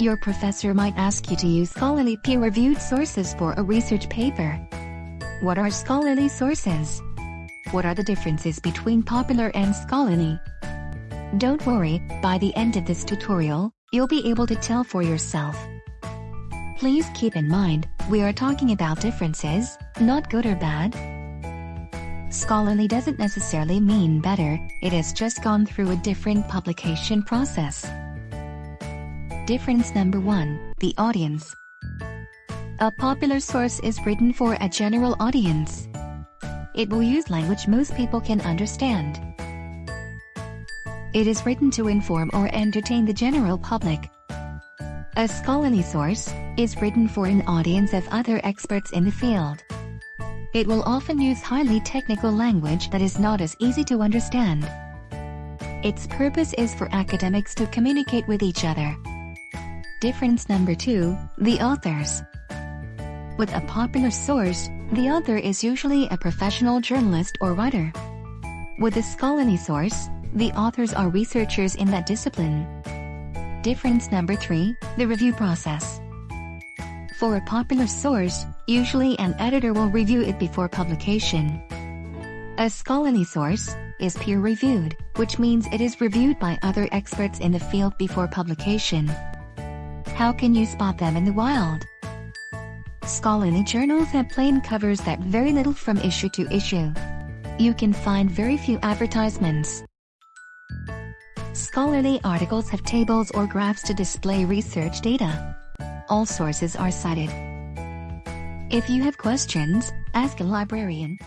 Your professor might ask you to use scholarly peer-reviewed sources for a research paper. What are scholarly sources? What are the differences between popular and scholarly? Don't worry, by the end of this tutorial, you'll be able to tell for yourself. Please keep in mind, we are talking about differences, not good or bad. Scholarly doesn't necessarily mean better, it has just gone through a different publication process. Difference number 1, the audience. A popular source is written for a general audience. It will use language most people can understand. It is written to inform or entertain the general public. A scholarly source is written for an audience of other experts in the field. It will often use highly technical language that is not as easy to understand. Its purpose is for academics to communicate with each other. Difference number 2, the authors. With a popular source, the author is usually a professional journalist or writer. With a scholarly source, the authors are researchers in that discipline. Difference number 3, the review process. For a popular source, usually an editor will review it before publication. A scholarly source is peer-reviewed, which means it is reviewed by other experts in the field before publication. How can you spot them in the wild? Scholarly journals have plain covers that vary little from issue to issue. You can find very few advertisements. Scholarly articles have tables or graphs to display research data. All sources are cited. If you have questions, ask a librarian.